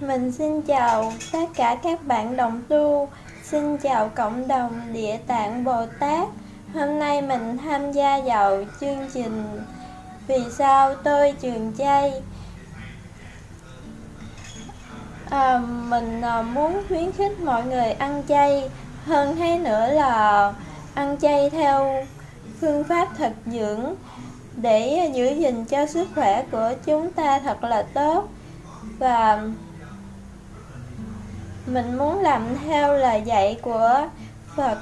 Mình xin chào tất cả các bạn đồng tu, xin chào cộng đồng Địa Tạng Bồ Tát. Hôm nay mình tham gia vào chương trình Vì sao tôi trường chay. À, mình à, muốn khuyến khích mọi người ăn chay, hơn thế nữa là ăn chay theo phương pháp thực dưỡng để giữ gìn cho sức khỏe của chúng ta thật là tốt. Và mình muốn làm theo lời dạy của Phật,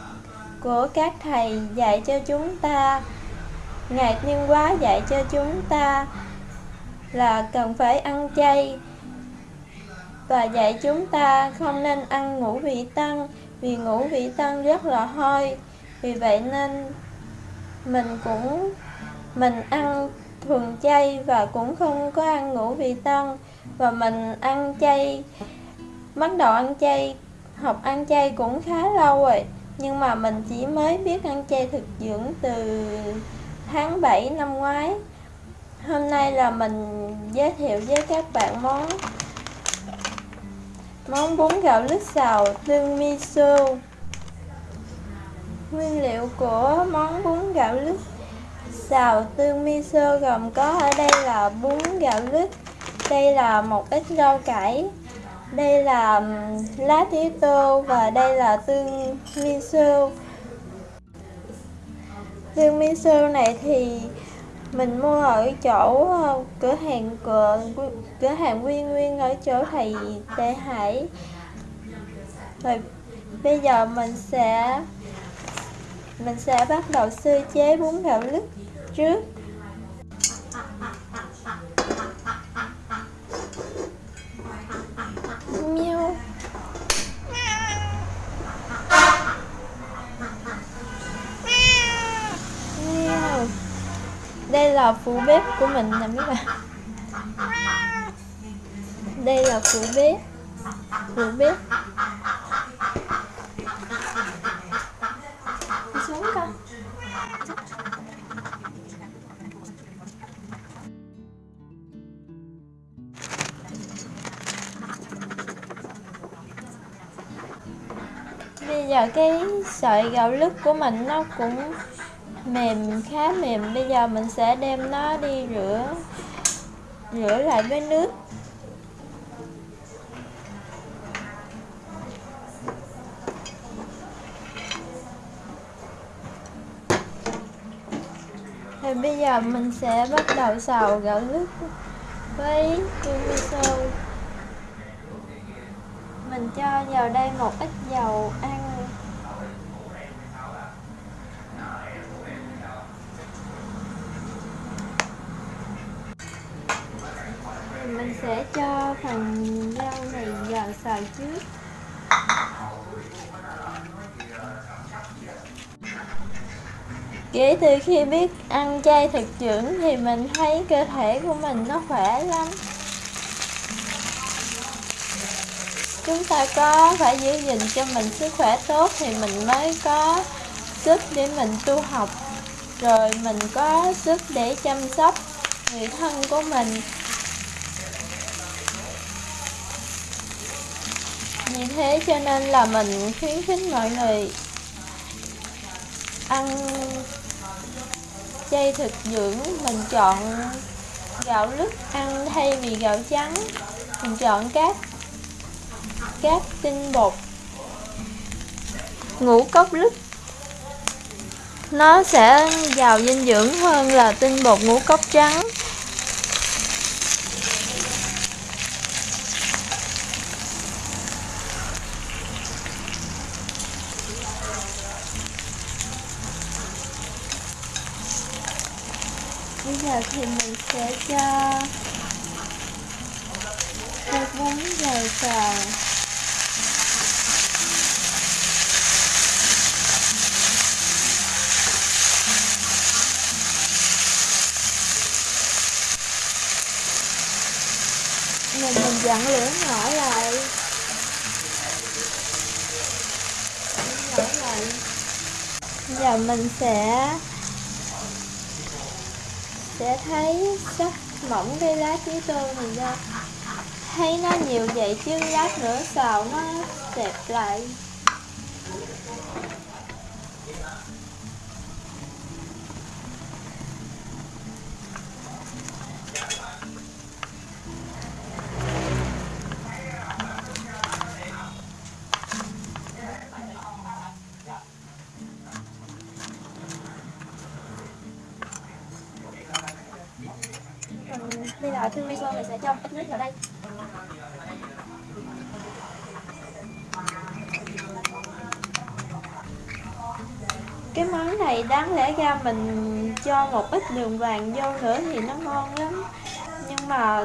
của các thầy dạy cho chúng ta. Ngài Tiên Hóa dạy cho chúng ta là cần phải ăn chay và dạy chúng ta không nên ăn ngũ vị tăng, vì ngũ vị tăng rất là hôi vì vậy nên mình cũng, mình ăn thường chay và cũng không có ăn ngũ vị tăng và mình ăn chay bắt đầu ăn chay học ăn chay cũng khá lâu rồi. Nhưng mà mình chỉ mới biết ăn chay thực dưỡng từ tháng 7 năm ngoái. Hôm nay là mình giới thiệu với các bạn món món bún gạo lứt xào tương miso nguyên liệu của món bún gạo lứt. Xào tương miso gồm có ở đây là bún gạo lứt, đây là một ít rau cải, đây là lá tía tô và đây là tương miso. Tương miso này thì mình mua ở chỗ ờ, cửa hàng cửa cửa hàng Nguyên Nguyên ở chỗ thầy Tề Hải. Rồi bây giờ mình sẽ mình sẽ bắt đầu sơ chế bún gạo lứt trước. Miêu miêu đây là phụ bếp của mình nè mấy bạn. Đây là phụ bếp. Phụ bếp. Bây giờ cái sợi gạo lứt của mình nó cũng mềm, khá mềm. Bây giờ mình sẽ đem nó đi rửa rửa lại với nước. Thì bây giờ mình sẽ bắt đầu xào gạo lứt với tương miso Mình cho vào đây một ít dầu ăn mình sẽ cho phần rau này giờ xào trước kể từ khi biết ăn chay thực dưỡng thì mình thấy cơ thể của mình nó khỏe lắm. Chúng ta có phải giữ gìn cho mình sức khỏe tốt thì mình mới có sức để mình tu học. Rồi mình có sức để chăm sóc người thân của mình. Vì thế cho nên là mình khuyến khích mọi người ăn chay thực dưỡng. Mình chọn gạo lứt ăn thay vì gạo trắng. Mình chọn các các tinh bột, ngũ cốc lứt. Nó sẽ giàu dinh dưỡng hơn là tinh bột ngũ cốc trắng. Bây giờ thì mình sẽ cho cho bún vào xào mình mình dặn lửa nhỏ lại. Nhỏ lại. Giờ mình sẽ sẽ thấy sắc mỏng cái lá tí tô này ra. Thấy nó nhiều vậy chứ lát nữa xào nó đẹp lại. Còn bây giờ mình sẽ cho ít nước vào đây. Cái món này đáng lẽ ra mình cho một ít đường vàng vô nữa thì nó ngon lắm. Nhưng mà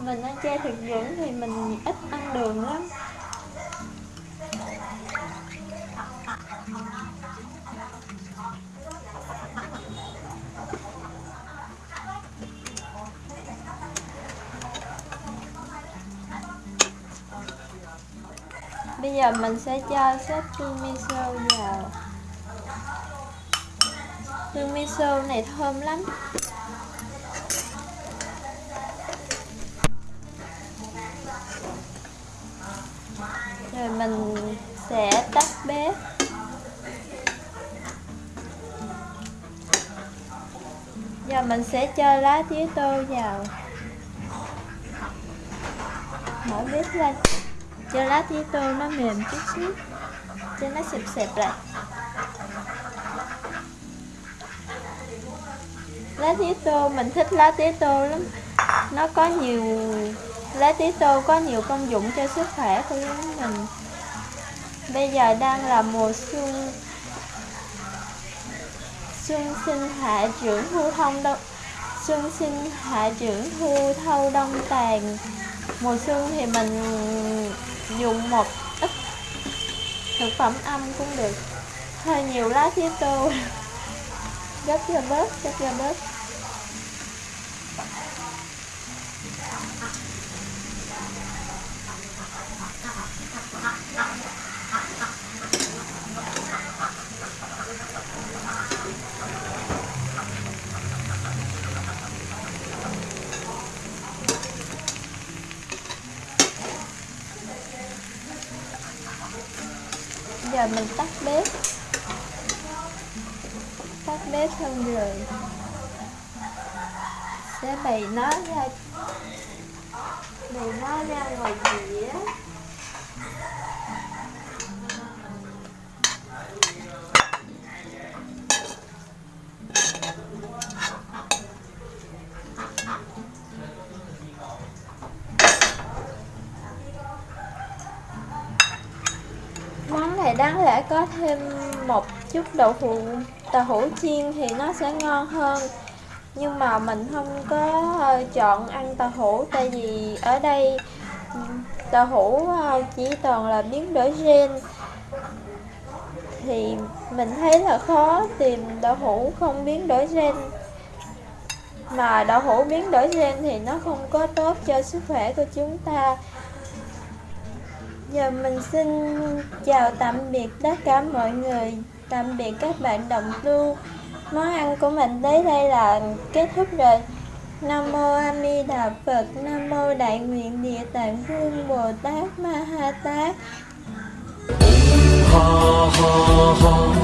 mình ăn chay thực dưỡng thì mình ít ăn đường lắm. Bây giờ mình sẽ cho sốt tương miso vào. Tương miso này thơm lắm. Rồi mình sẽ tắt bếp. Giờ mình sẽ cho lá tía tô vào. Mở bếp lên cho lá tía tô nó mềm chút xíu, cho nó xẹp xẹp lại. Lá tía tô, mình thích lá tía tô lắm. Nó có nhiều lá tía tô có nhiều công dụng cho sức khỏe của mình. Bây giờ đang là mùa xuân. Xuân sinh hạ trưởng thu thông đông, xuân sinh hạ trưởng thu thâu đông tàn mùa xuân thì mình dùng một ít thực phẩm âm cũng được. Hơi nhiều lá tía tô. Gấp cho bớt gấp cho bớt. Giờ mình tắt bếp. Tắt bếp xong rồi sẽ bày nó ra, bày nó ra ngoài dĩa. Này đáng lẽ có thêm một chút đậu phụ, tàu hũ chiên thì nó sẽ ngon hơn. Nhưng mà mình không có ờ, chọn ăn tàu hũ tại vì ở đây tàu hũ ờ, chỉ toàn là biến đổi gen. Thì mình thấy là khó tìm đậu hũ không biến đổi gen. Mà đậu hũ biến đổi gen thì nó không có tốt cho sức khỏe của chúng ta. Giờ mình xin chào tạm biệt tất cả mọi người, tạm biệt các bạn đồng tu. Món ăn của mình tới đây là kết thúc rồi. Nam mô A Di Đà Phật, Nam mô Đại nguyện Địa Tạng Vương Bồ Tát Ma Ha Tát. Ha ha ha,